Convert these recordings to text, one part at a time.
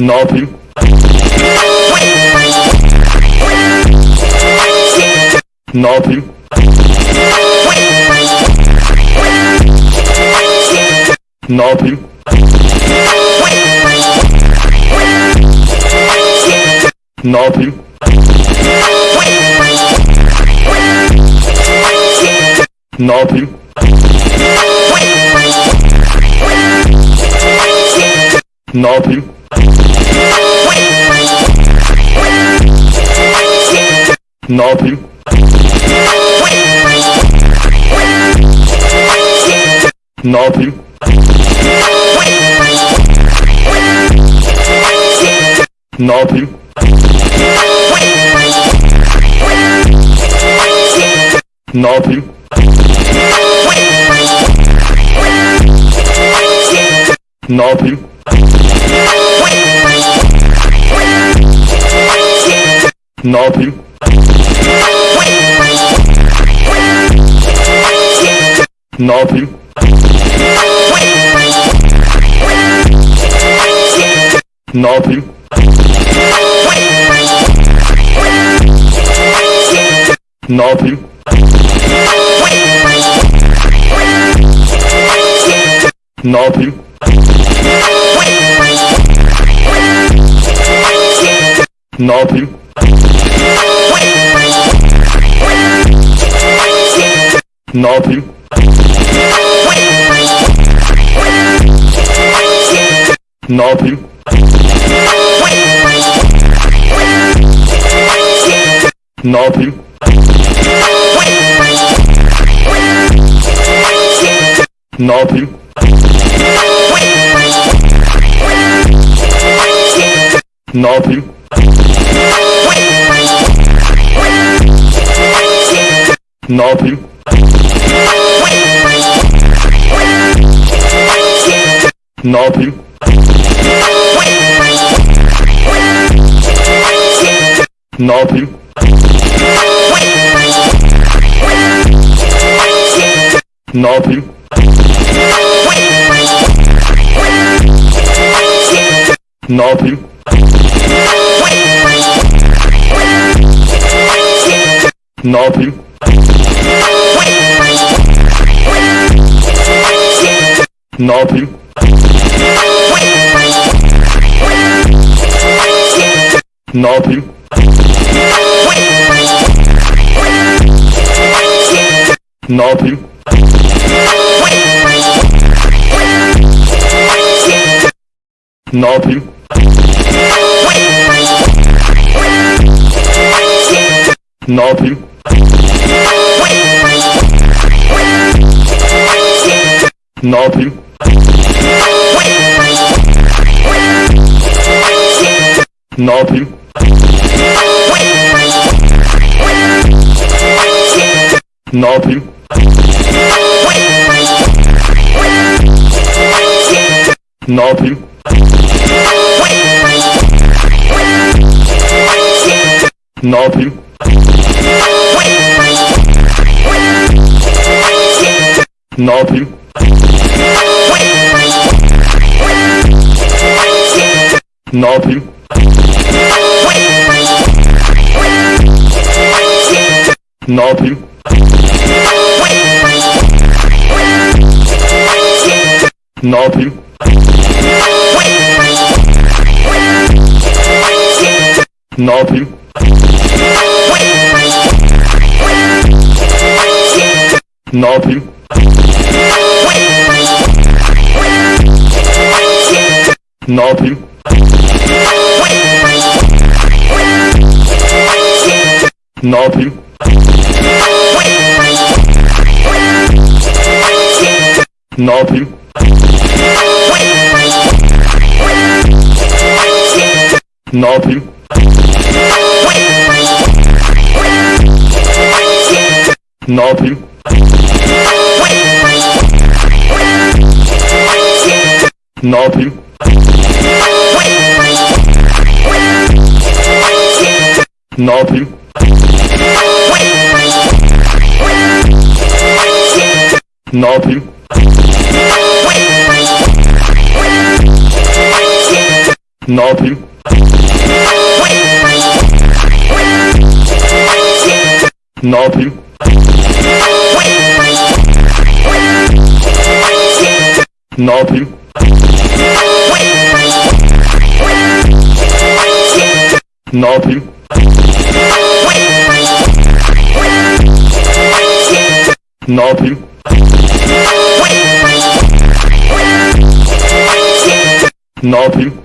Nothing. Nothing. Nothing. Nothing. Nothing. No, primo. No, primo. No, primo. No, Ne yapayım? Ne yapayım? Ne yapayım? Nothing. Nothing. Nothing. Nothing. Nothing. Nothing. Nothing. Nothing. Nothing. Nothing. Nothing. Nothing. No, primo. No, primo. No, primo. Ne yapayım? Ne yapayım? Ne yapayım? Nobre. Nobre. Nobre. Nobre. Nobre. Nobre. Nobre. Nobre. Nobre. Nobre. Nobre. Nothing. Nothing. Nothing. Nothing. Nothing. Nothing. Nothing. Nothing.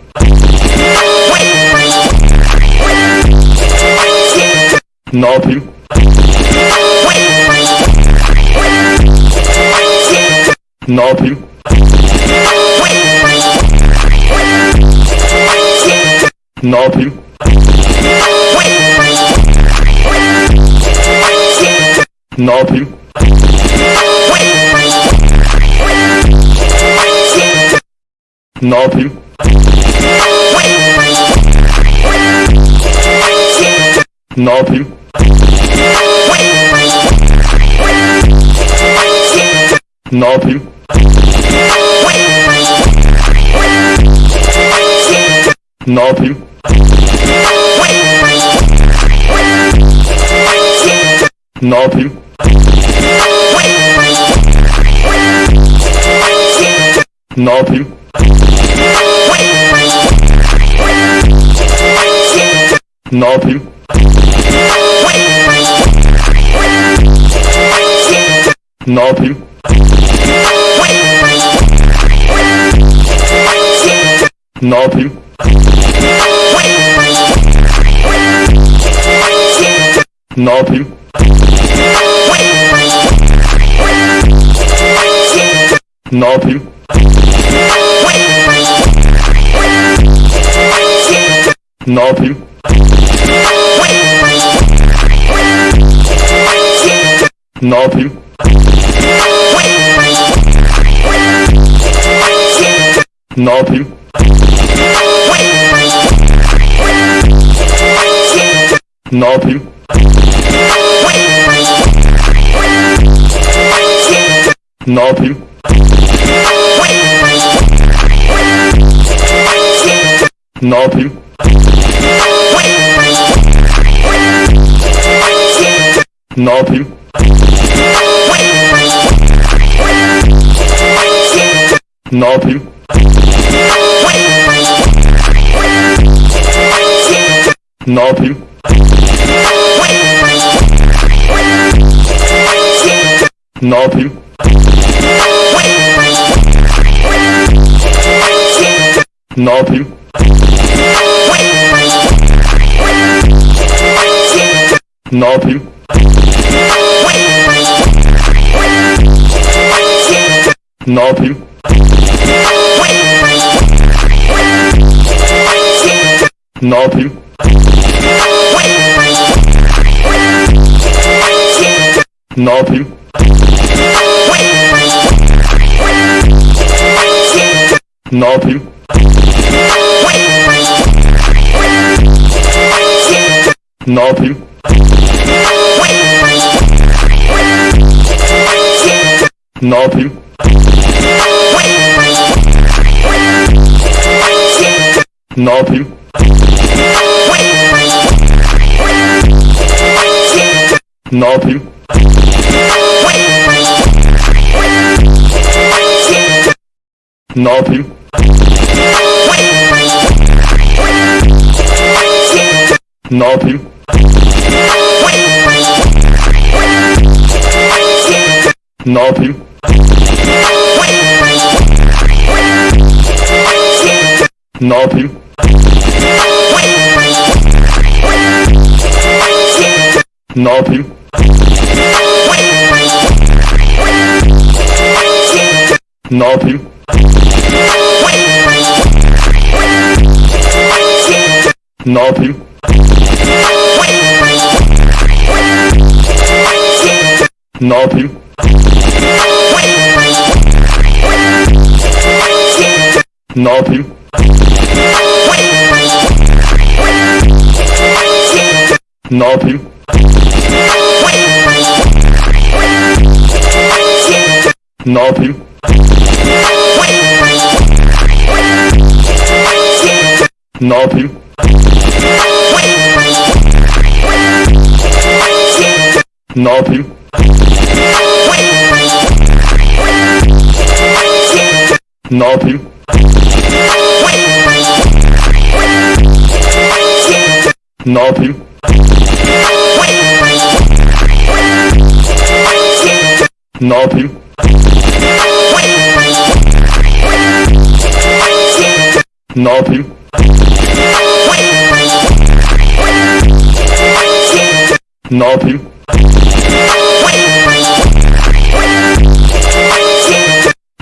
Nothing. Nothing. Nothing. Nothing. Ne yapayım? Ne yapayım? Ne yapayım? Ne yapayım? Ne yapayım? Ne yapayım? Ne yapayım? Ne yapayım? Ne yapayım? Nothing. Nothing. Nothing. Nothing. Nothing. Nothing. No primo. No primo. No primo. No. No. No. Ne yapayım? Ne yapayım? Ne yapayım? Ne yapayım? Ne yapayım? Nothing. Nothing. Nothing. Nothing. Nothing. Nothing. Nothing. Nothing. Nothing. Nothing. Nothing. Nothing. Ne yapayım? Ne yapayım? Ne yapayım? Ne yapayım? Ne yapayım? Ne yapayım? Ne yapayım? Ne yapayım? Ne yapayım? Ne yapayım? Ne yapayım?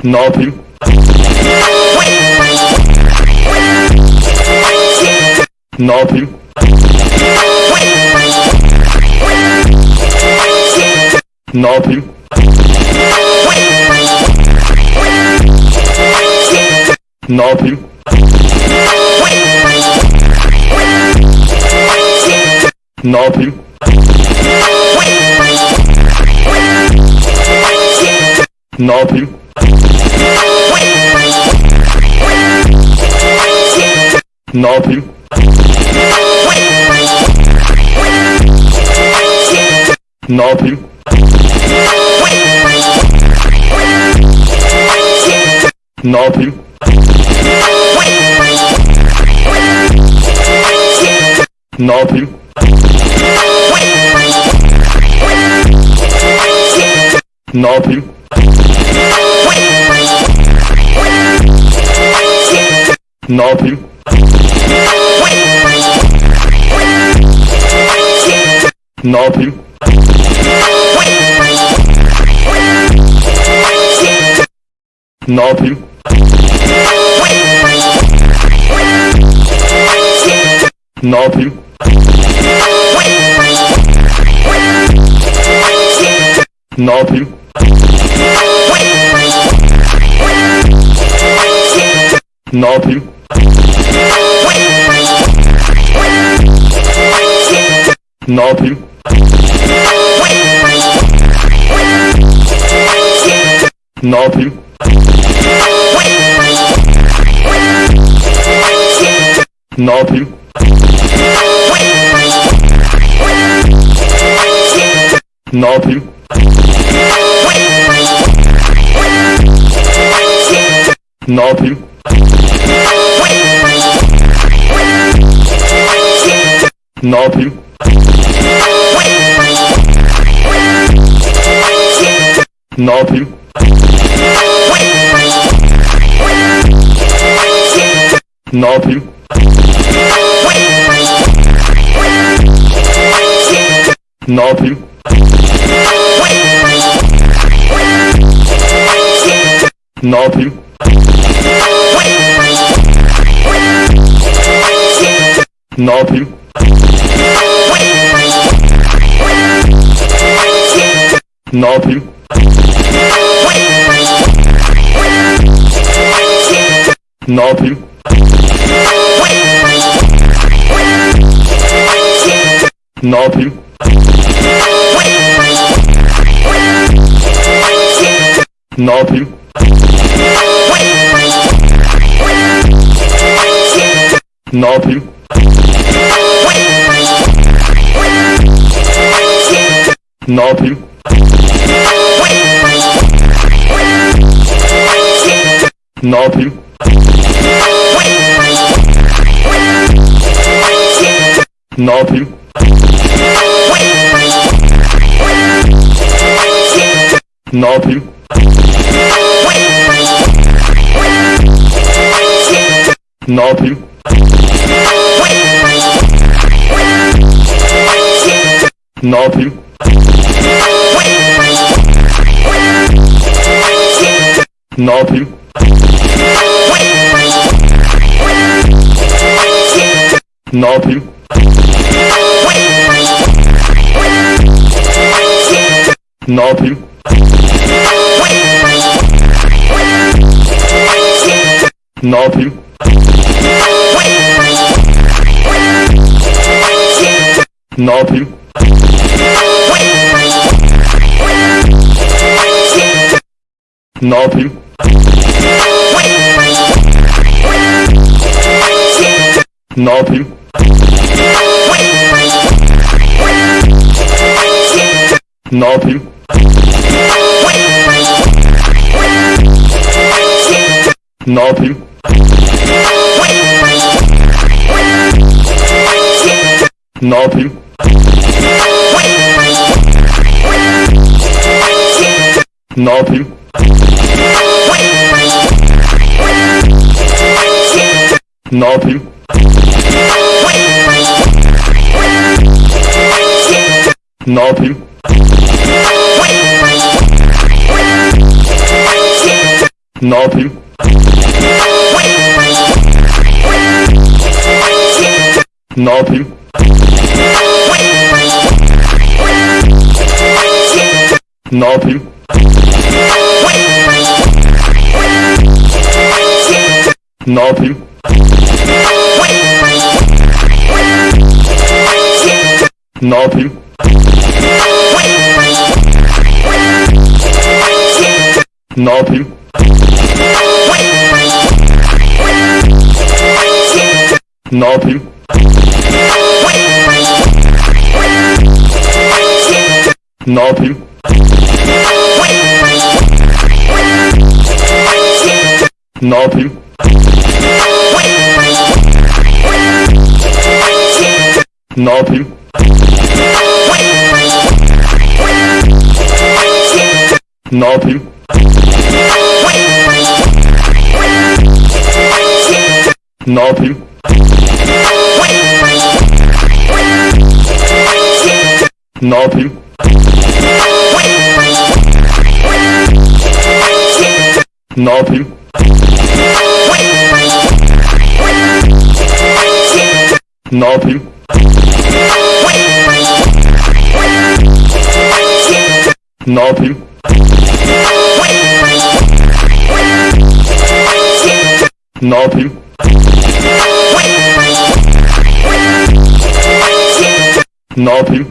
Nothing. Nothing. Nothing. Nothing. Nothing. Ne yapayım? Ne yapayım? Ne yapayım? Ne yapayım? Ne yapayım? Ne yapayım? Ne yapayım? Ne yapayım? Ne yapayım? Ne yapayım? Ne yapayım? Ne yapayım? Ne yapayım? Ne yapayım? Ne yapayım? Nothing. Nothing. Nothing. Nothing. Knob him. Ne yapayım? Ne yapayım? Ne yapayım? Ne yapayım? Ne yapayım? Ne yapayım? Ne yapayım? Ne yapayım? Ne yapayım? Ne yapayım? Ne yapayım? Ne yapayım? Ne yapayım? Ne yapayım? Ne yapayım? Ne yapayım? Ne yapayım? Ne yapayım? Nothing. Nothing. Nothing. Nothing. Nothing. Nothing. Ne yapayım? Ne yapayım? Ne yapayım? Ne yapayım? Ne yapayım? Ne yapayım? Ne yapayım? Ne yapayım? Ne yapayım? Ne yapayım? Ne yapayım? Nothing. Nothing. Nothing. Nothing. Nothing. Nothing. Nothing. Nothing.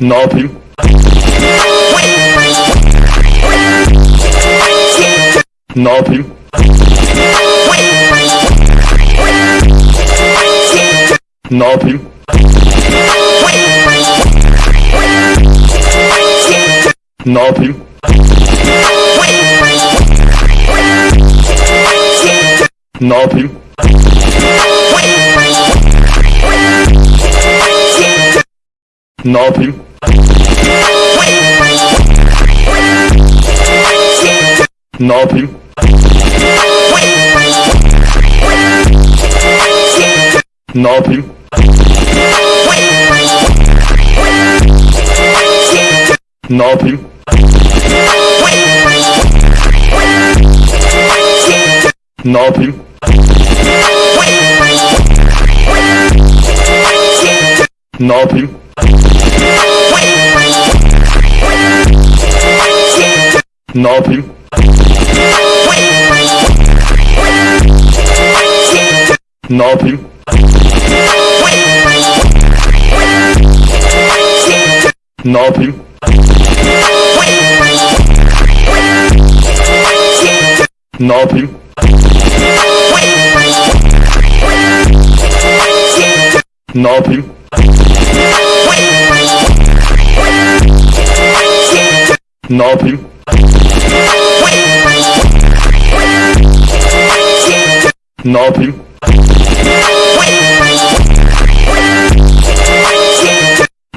Ne yapayım? Ne yapayım? Ne yapayım? Ne yapayım? Ne yapayım? Ne yapayım? Ne yapayım? Nothing. Nothing. Nothing. Nothing. Ne yapayım? Nothing. Nothing. Nothing. Nothing. Nothing. Nothing.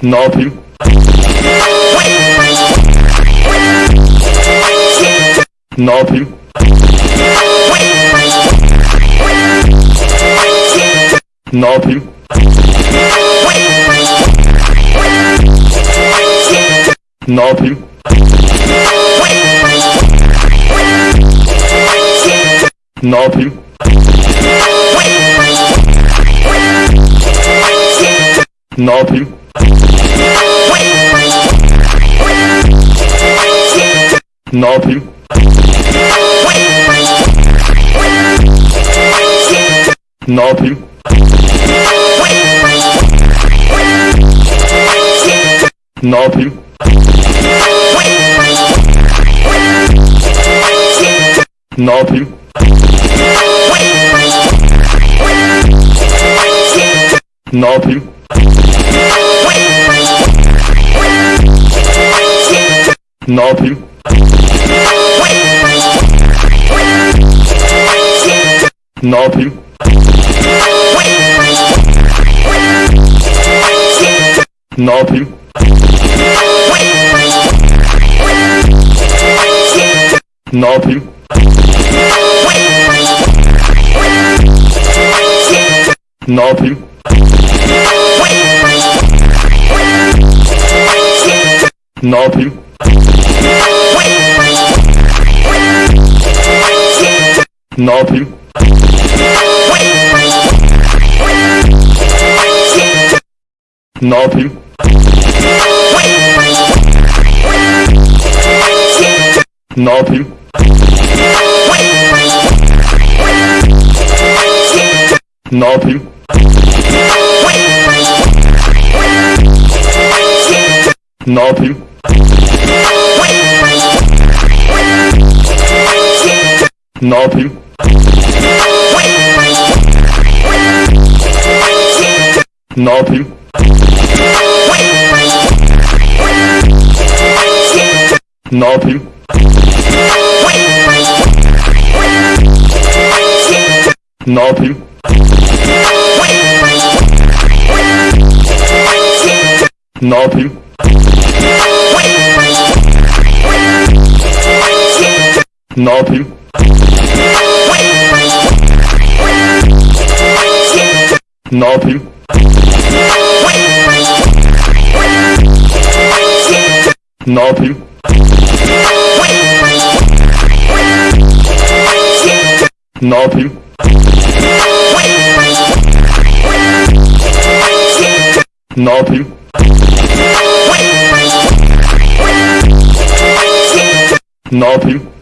Nothing. Nothing. Nothing. Nothing. nobre. Nobre. Nobre. Nobre. Nobre. Nobre. Nothing. Nothing. Nothing. Nothing. Nothing. Nothing. Nothing. Nothing. Nothing. Nothing. Nothing. Nothing. Ne yapayım? Ne yapayım? Ne yapayım? Ne yapayım? Ne yapayım? Ne yapayım? Ne yapayım? Ne yapayım? Ne yapayım?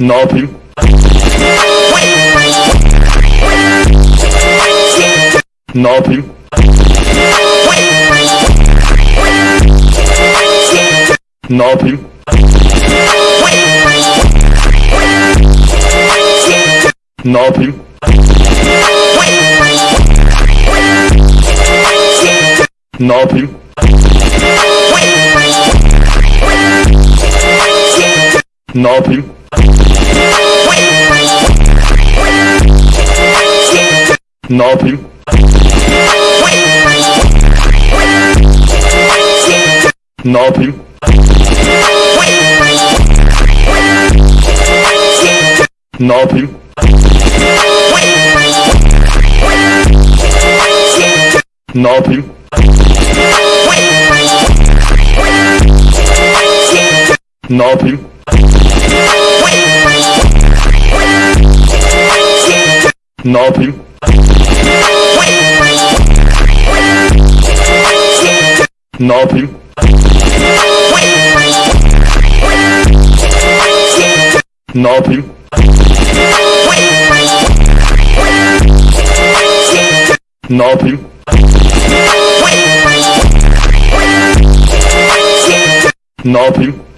Nothing. Nothing. Nothing. Nothing. Nothing. Nothing. Nothing. Nothing. Nothing. Nothing. Nothing. Nothing. Nothing. Nothing.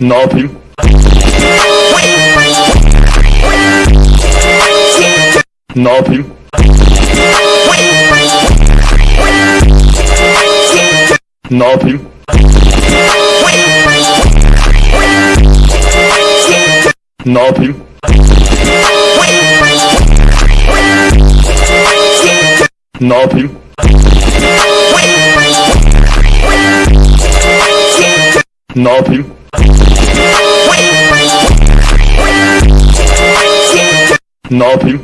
Ne yapayım? Ne yapayım? Ne yapayım? Ne yapayım? Ne yapayım? Ne yapayım? Nothing.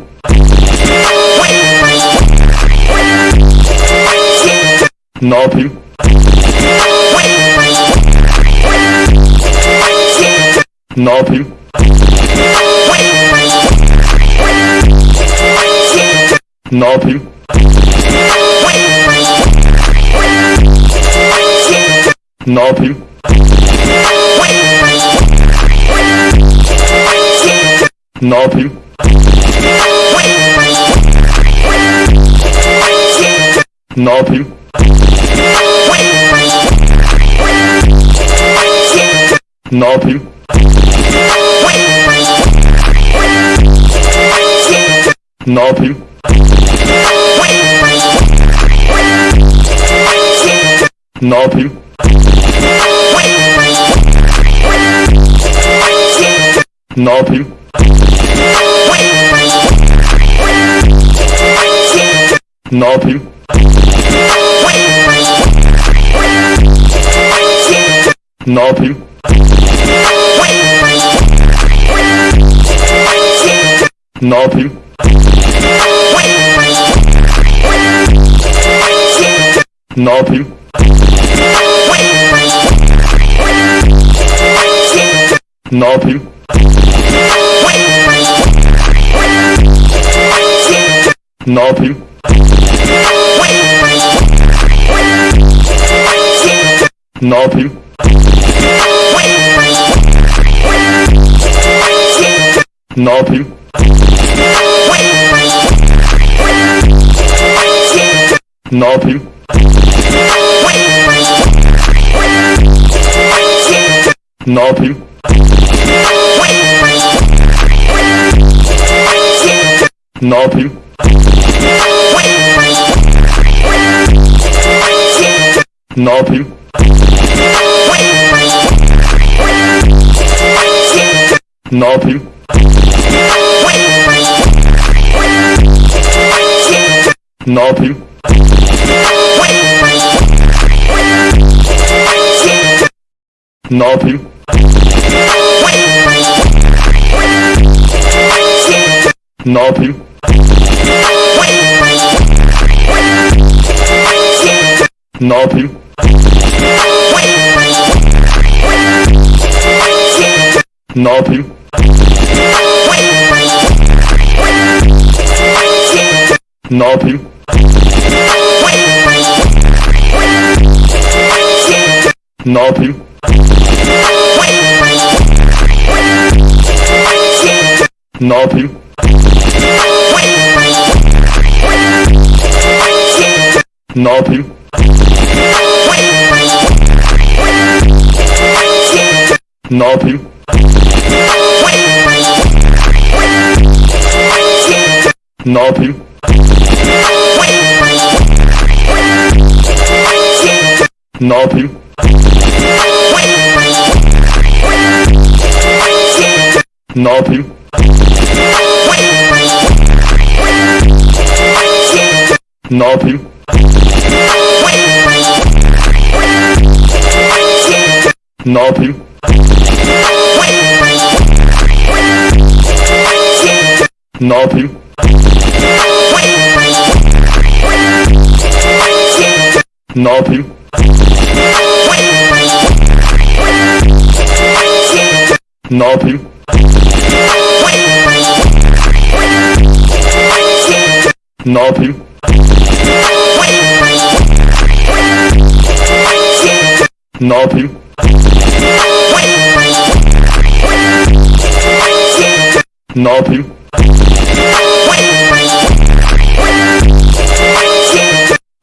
Nothing. Nothing. Nothing. Nothing. Nothing. Ne yapayım? Ne yapayım? Ne yapayım? Ne yapayım? Ne yapayım? Ne yapayım? Ne yapayım? Ne yapayım? Ne yapayım? Ne yapayım? Ne yapayım? Ne yapayım? Ne yapayım? Ne yapayım? Ne yapayım? Ne yapayım? Ne yapayım? Nothing. Nothing. Nothing. Nothing. Nothing. Nothing. Nothing. Nothing. Nothing. Nothing. Nothing. No, Ne yapayım? Ne yapayım? Ne yapayım? Ne yapayım? Ne yapayım? Ne yapayım? Ne yapayım? Ne yapayım? Ne yapayım? Ne yapayım? Ne yapayım? Nothing.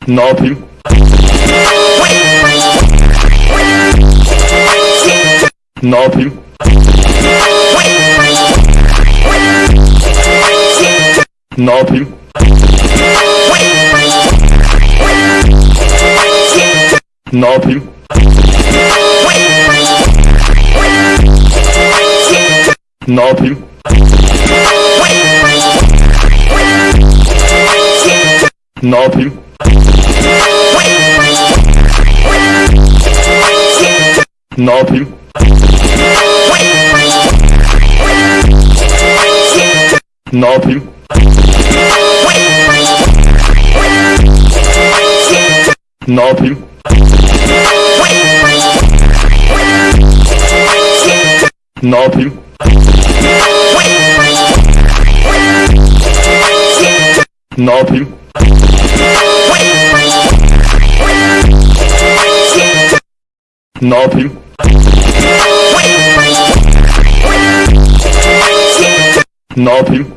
Nothing. Nothing. Nothing. Nothing. Ne yapayım? Ne yapayım? Ne yapayım? Ne yapayım? Ne yapayım? Ne yapayım? Ne yapayım? Ne yapayım? Ne yapayım?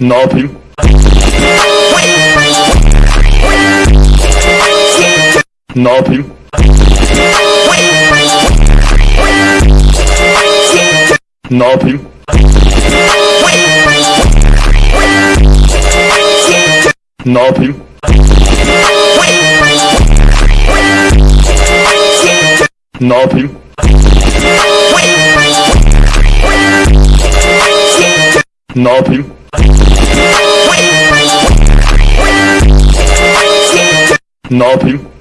Ne yapayım? Ne yapayım? Nothing. Nothing. Nothing. Nothing. Nothing.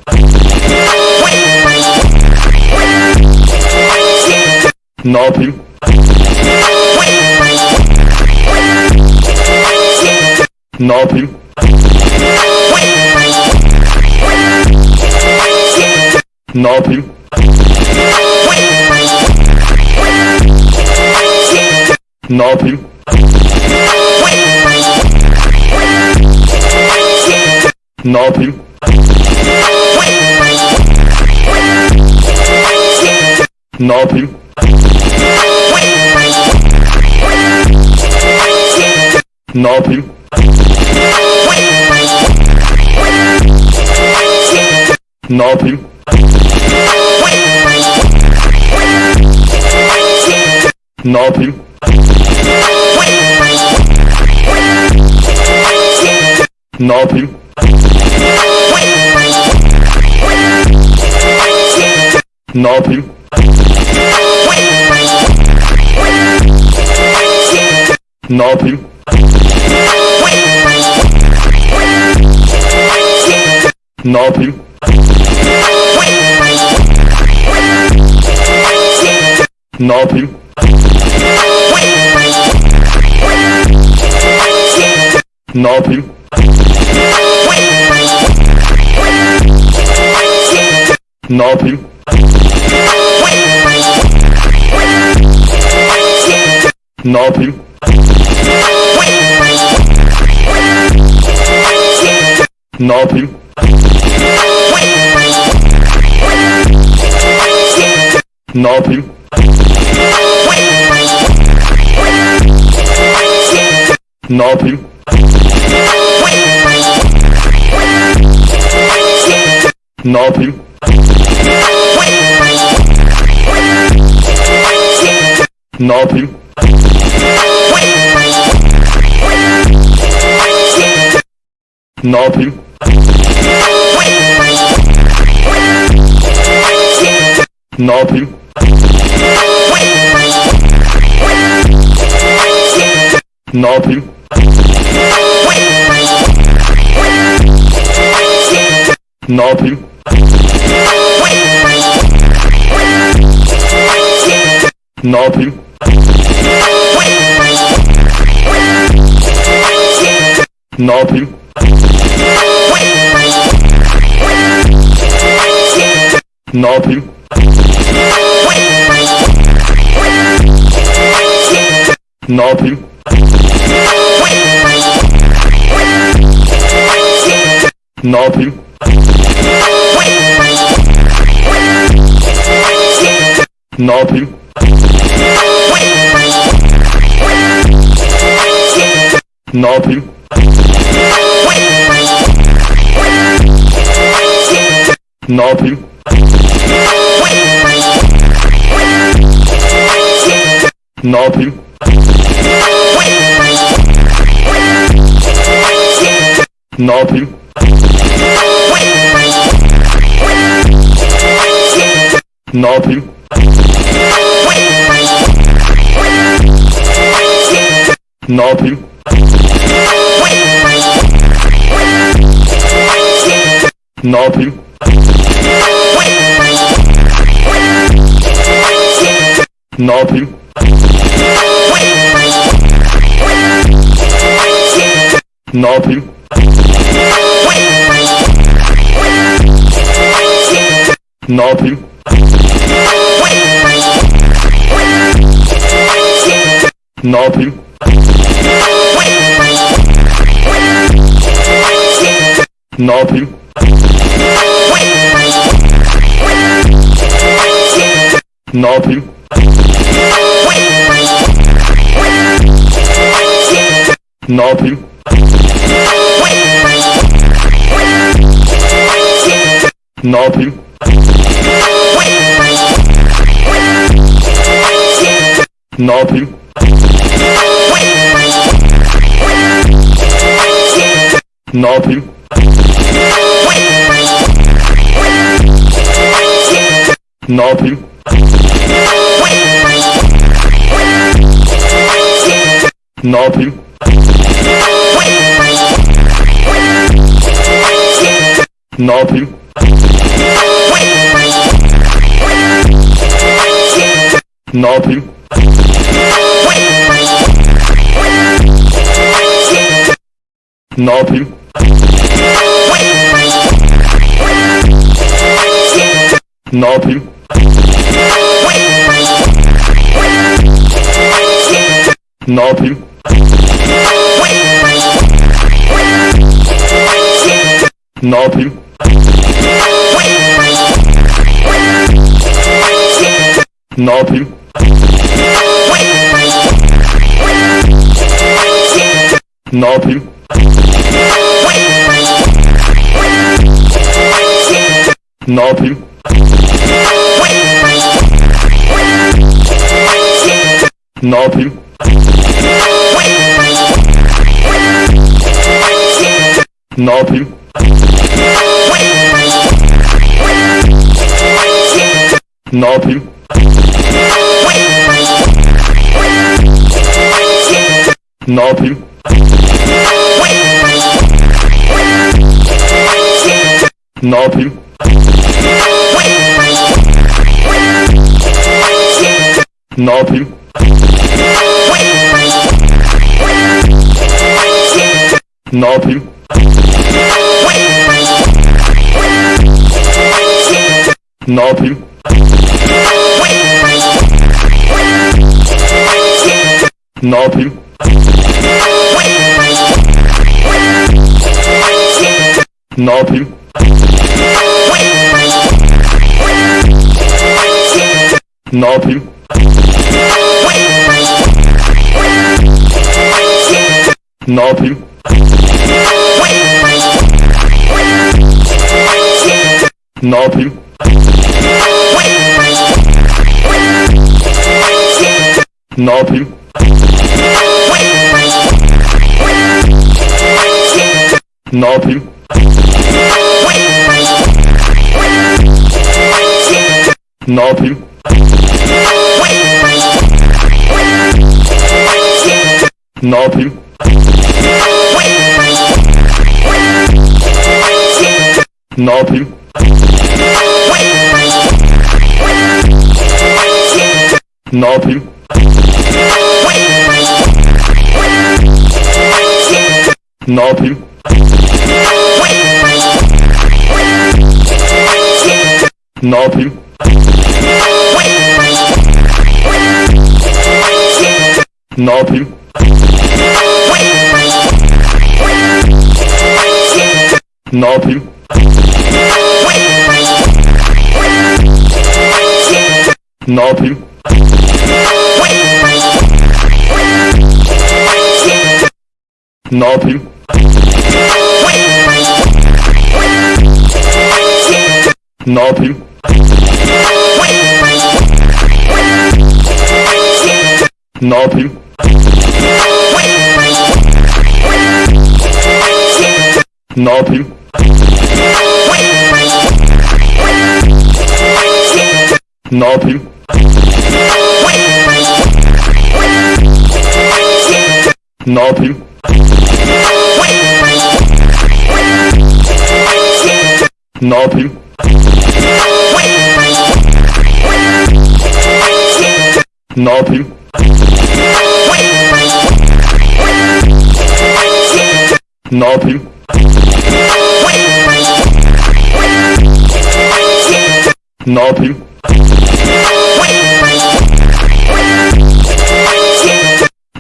Nothing. Nothing. Nothing. Nothing. Nothing. Nothing. Nothing. Nothing. Nothing. Nothing. Nothing. Nothing. Nothing. Nothing. Nothing. Nothing. Nothing. Nothing. Nothing. Nothing. Nothing. Nothing. Nothing. Ne yapayım? Ne yapayım? Knob him. Knob him. Knob him. Knob Ne yapayım? Ne yapayım? Ne yapayım? Ne yapayım? Ne yapayım? Ne yapayım? Ne yapayım? Ne yapayım? Ne yapayım? Ne yapayım? Ne yapayım? Ne yapayım? Nothing. Nothing. Nothing. Nothing. Nothing. Nothing. Ne yapayım? Ne yapayım? Ne yapayım? Ne yapayım? Ne yapayım? Ne yapayım? Nothing. Nothing. Nothing. Nothing. Nothing. Nothing. Napping. Napping. Napping. Napping. Ne yapayım? Ne yapayım? Ne yapayım? Ne yapayım? Ne yapayım? Ne yapayım? Ne yapayım? Ne yapayım? Nothing. Nothing. Nothing. Nothing. Nothing. Knob him. Knob him. Ne yapayım? Ne yapayım? Ne yapayım? Ne yapayım? Ne yapayım? Ne yapayım? Nothing. Nothing. Nothing. Nothing. Nothing.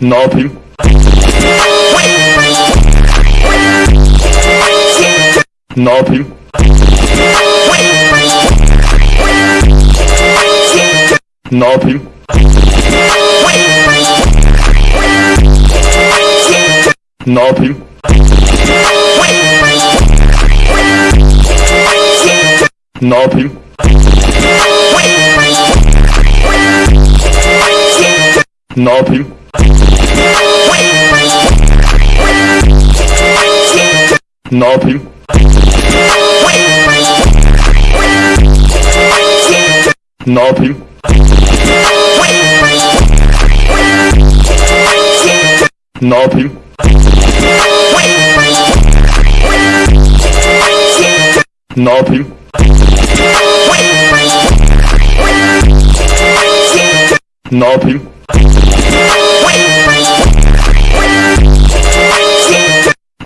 Nothing. Nothing. Nothing. Nothing. Nothing. Nothing. Nothing. Nothing. Nothing. Nothing. Nothing. Nothing.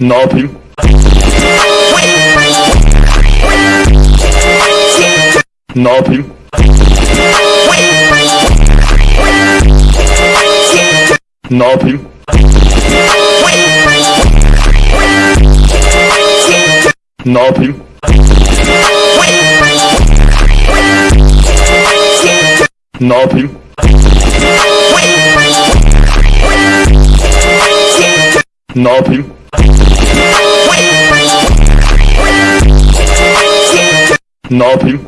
Ne yapayım? Ne yapayım? Ne yapayım? Ne yapayım? Ne yapayım? Ne yapayım? Ne yapayım?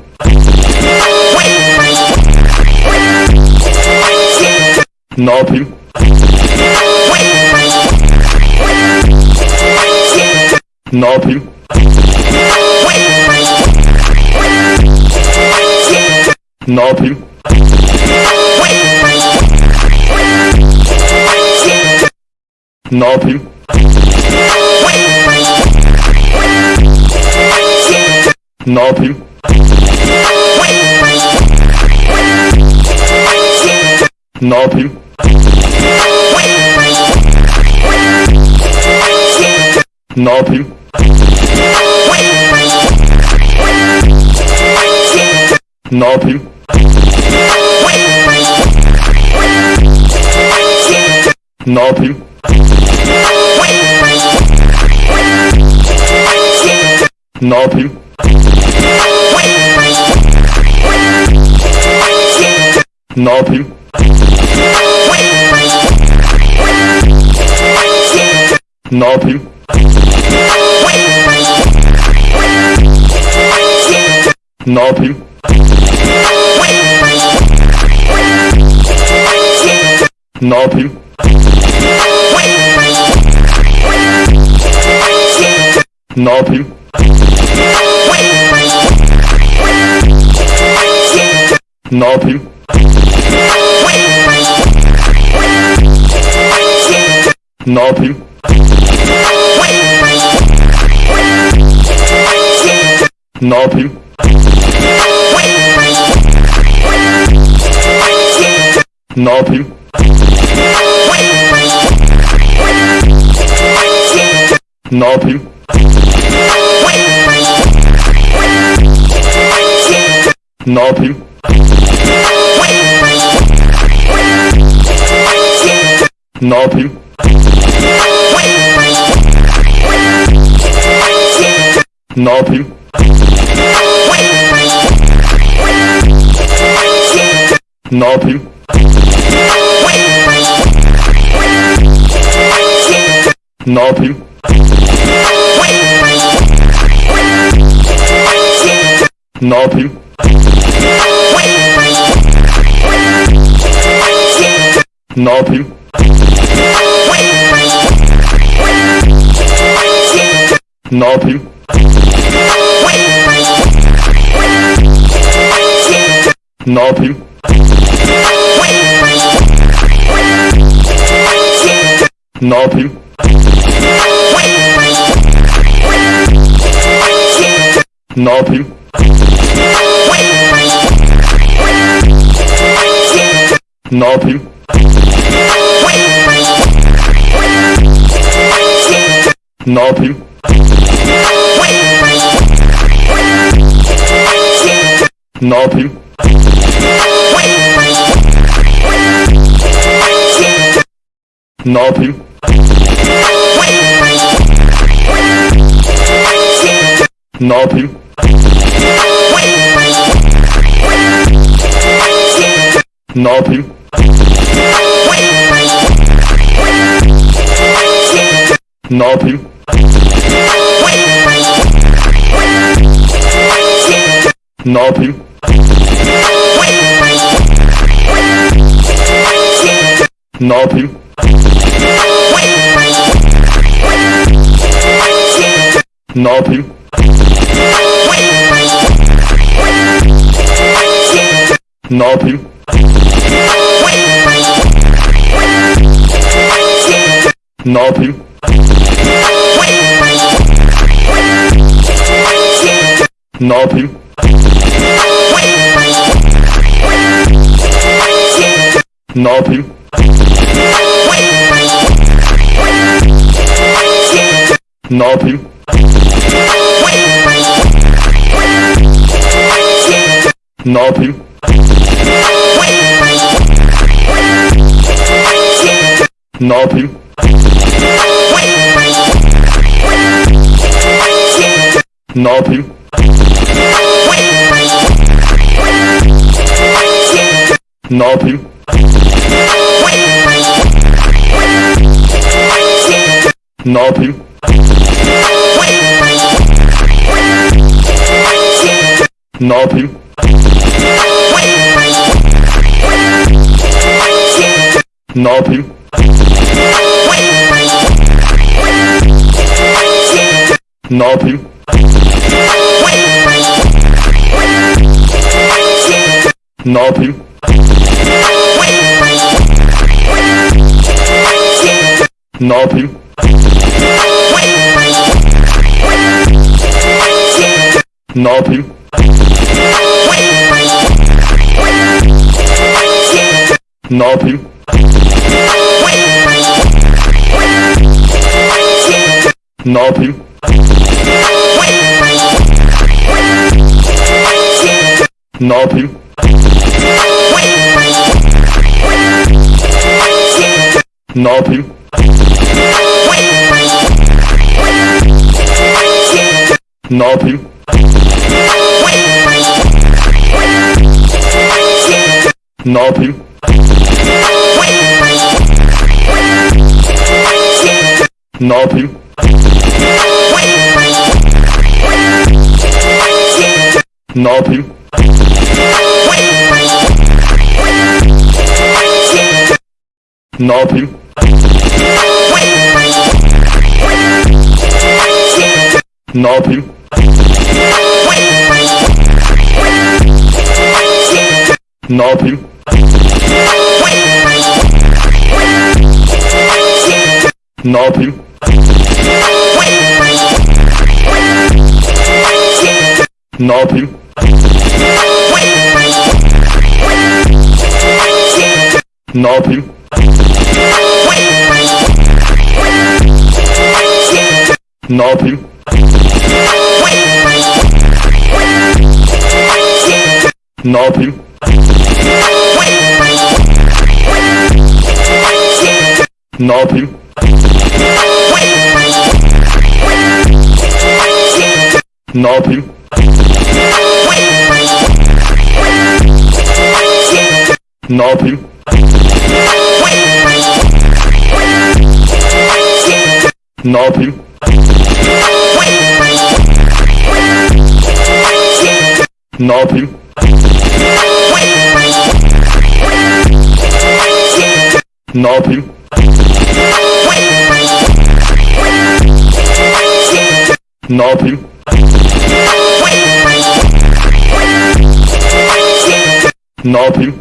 Nothing. Nothing. Nothing. Nothing. Nothing. Nothing. Ne yapayım? Ne yapayım? Ne yapayım? Ne yapayım? Ne yapayım? Ne yapayım? Ne yapayım? Ne yapayım? Ne yapayım? Ne yapayım? Ne yapayım? Ne yapayım? Ne yapayım? Ne yapayım? Ne yapayım? Ne yapayım? Ne yapayım? Nothing. Nothing. Nothing. Nothing. Nothing. Nothing. Ne yapayım? Ne yapayım? Ne yapayım? Ne yapayım? Ne yapayım? Ne yapayım? Nothing. Nothing. Nothing. Nothing. Nothing. Nothing. Nothing. Nothing. Nothing. Nothing. Nothing. Nothing. Nothing. Nothing. Nothing. Nothing. Nothing. Nothing. Nothing. Nothing. Nothing. Nothing. Nothing. Nothing. Nothing. Nothing. Nothing. Knob him. Knob him. Ne yapayım? Ne yapayım? Ne yapayım? Ne yapayım? Ne yapayım? Ne yapayım? Nothing. Nothing. Nothing. Nothing. Nothing. Nothing. Ne yapayım? Ne yapayım? Ne yapayım?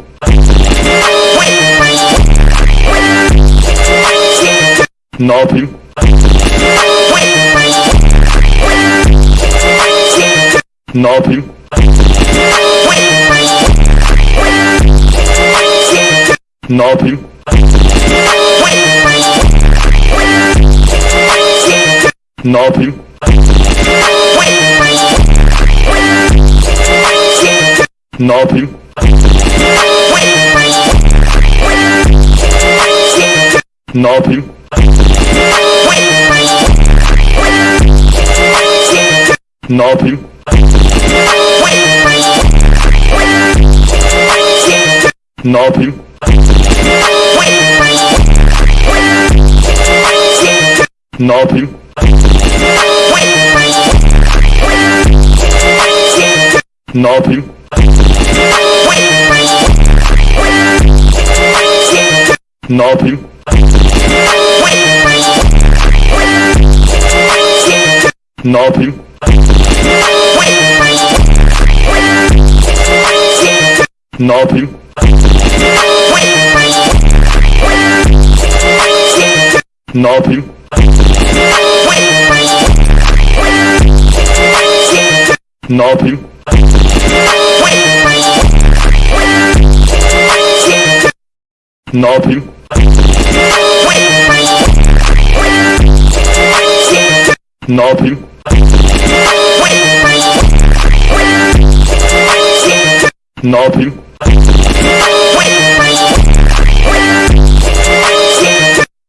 拿平。拿平。拿平。拿平。拿平。拿平。Nothing. Nothing. Nothing. Nothing. Nothing. Ne yapayım? Ne yapayım? Ne yapayım? Nothing. Nothing.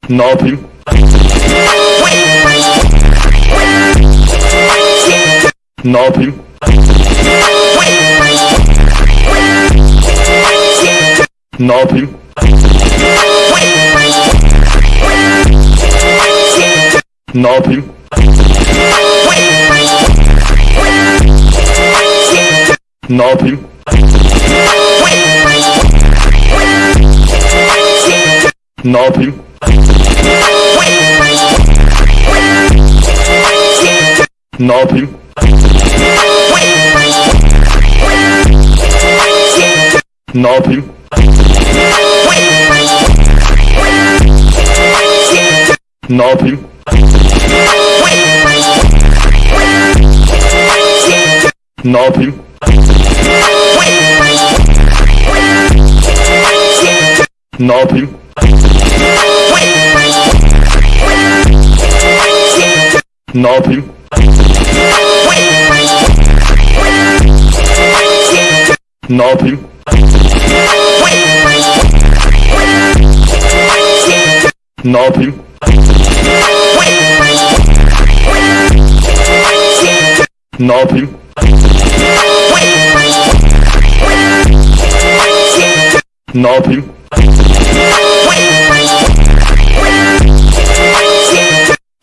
Nothing. Nothing. Nothing. Nothing. Knob him. Knob him. Knob him. Ne yapayım? Ne yapayım? Ne yapayım? Ne yapayım? Ne yapayım?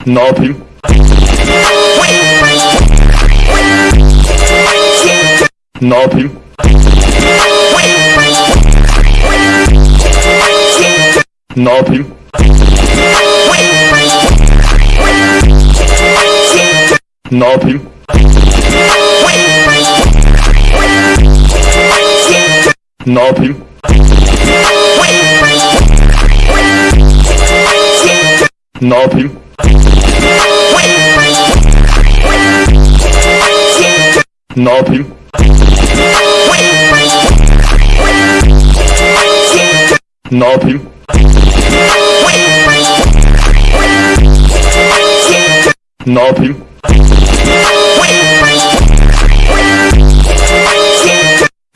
Ne yapayım? Ne yapayım? Ne yapayım? Ne yapayım? Nothing. Nothing. Nothing. Nothing. Nothing. Nothing.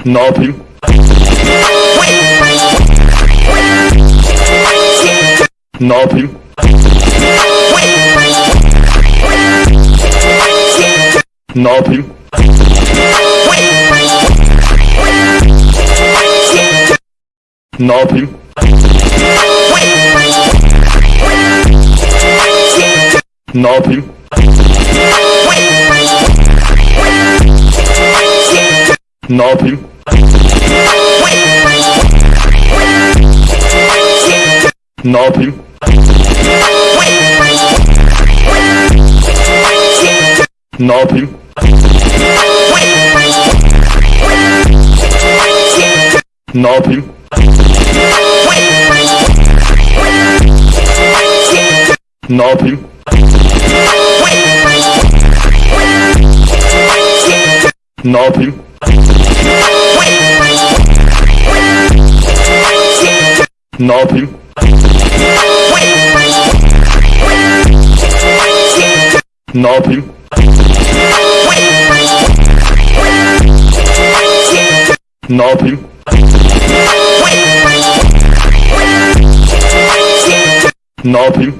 Ne yapayım? Ne yapayım? Ne yapayım? Ne yapayım? Ne yapayım? Ne yapayım? Ne yapayım? Ne yapayım? Ne yapayım? Ne yapayım? Ne yapayım? Ne yapayım? Ne yapayım? Ne yapayım? Ne yapayım?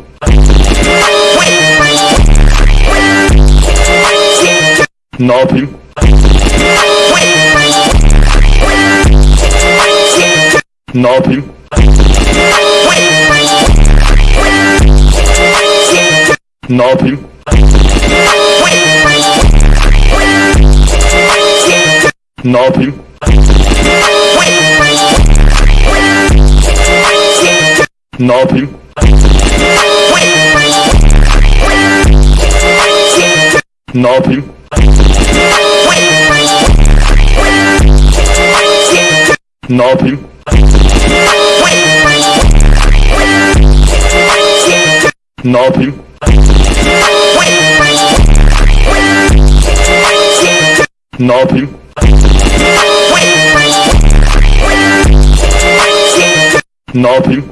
Ne yapayım? Ne yapayım? Nothing. Nothing. Nothing. Nothing. Nothing. Ne yapayım? Ne yapayım? Ne yapayım?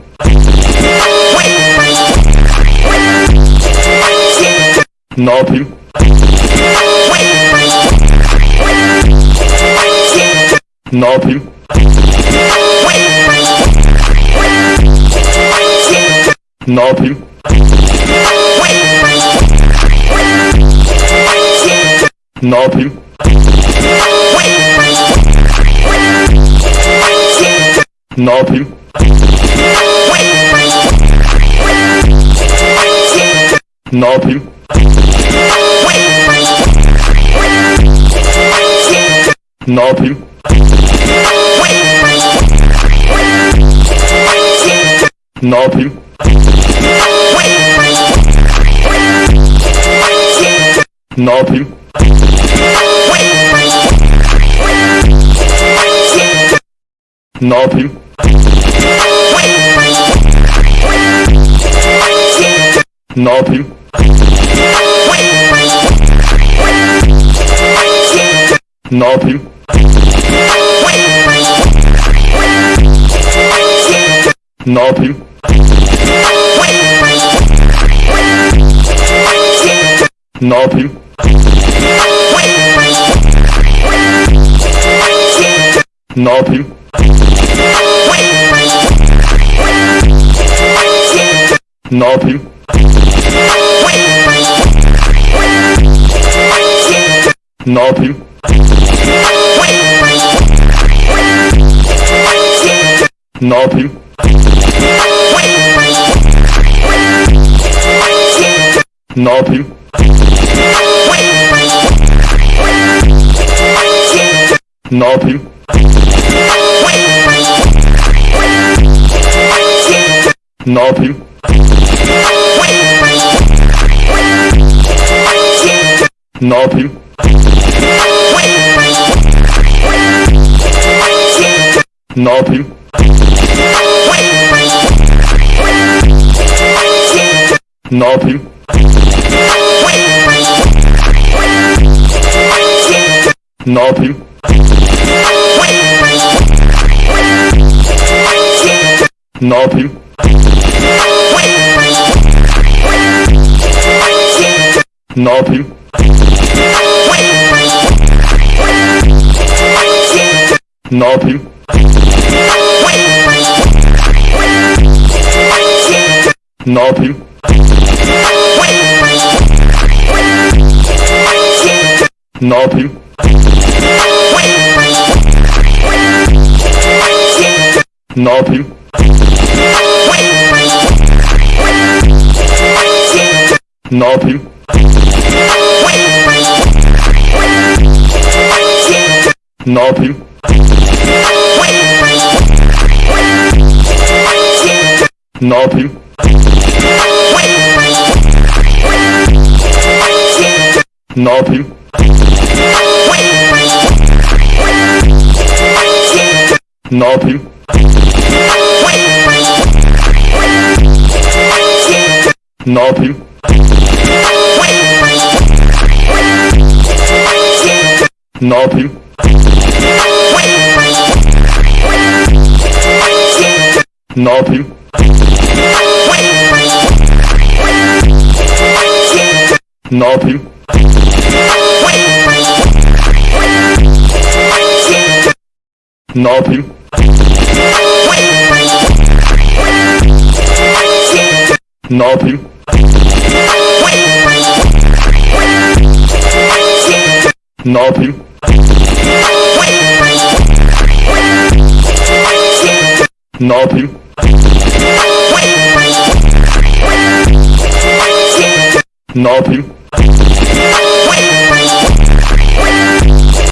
Ne yapayım? Ne yapayım? Ne yapayım? Nothing. Nothing. Nothing. Nothing. Ne? Ne yapayım? Ne yapayım? Ne yapayım? Ne yapayım? Ne yapayım? Ne yapayım? Nothing. Nothing. Nothing. Nothing. Nothing. Nothing. Knob him. Knob him. Knob him. Knob him. Knob him. Knob him. Nothing. Nothing. Nothing. Nothing. Knob him. Ne yapayım? Ne yapayım? Ne yapayım? Ne yapayım? Ne yapayım? Ne yapayım? Nothing. Nothing. Nothing. Nothing. Nothing. Nothing. Nothing. Nothing. Nothing. Nothing. Nothing.